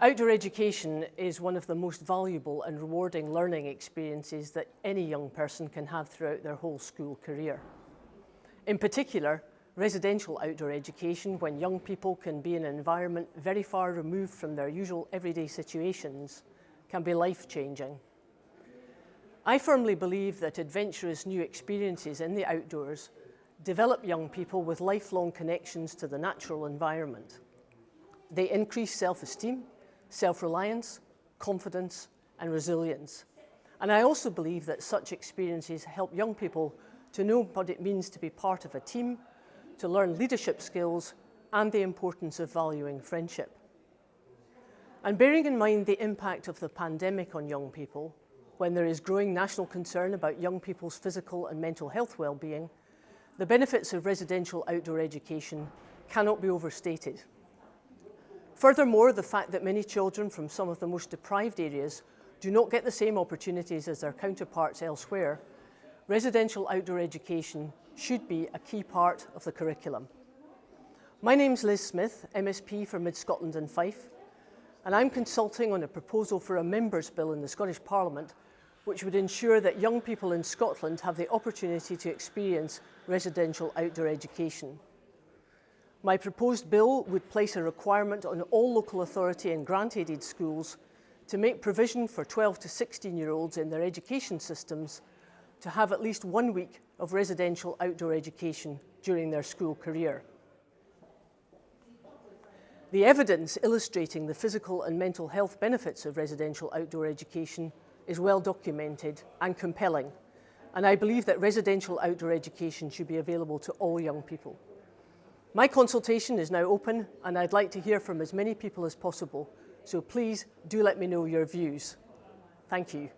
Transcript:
Outdoor education is one of the most valuable and rewarding learning experiences that any young person can have throughout their whole school career. In particular, residential outdoor education, when young people can be in an environment very far removed from their usual everyday situations, can be life-changing. I firmly believe that adventurous new experiences in the outdoors develop young people with lifelong connections to the natural environment. They increase self-esteem, self-reliance, confidence and resilience. And I also believe that such experiences help young people to know what it means to be part of a team, to learn leadership skills and the importance of valuing friendship. And bearing in mind the impact of the pandemic on young people, when there is growing national concern about young people's physical and mental health well-being, the benefits of residential outdoor education cannot be overstated. Furthermore, the fact that many children from some of the most deprived areas do not get the same opportunities as their counterparts elsewhere, residential outdoor education should be a key part of the curriculum. My name's Liz Smith, MSP for Mid Scotland and Fife, and I'm consulting on a proposal for a members' bill in the Scottish Parliament which would ensure that young people in Scotland have the opportunity to experience residential outdoor education. My proposed bill would place a requirement on all local authority and grant-aided schools to make provision for 12 to 16 year olds in their education systems to have at least one week of residential outdoor education during their school career. The evidence illustrating the physical and mental health benefits of residential outdoor education is well documented and compelling, and I believe that residential outdoor education should be available to all young people. My consultation is now open and I'd like to hear from as many people as possible, so please do let me know your views. Thank you.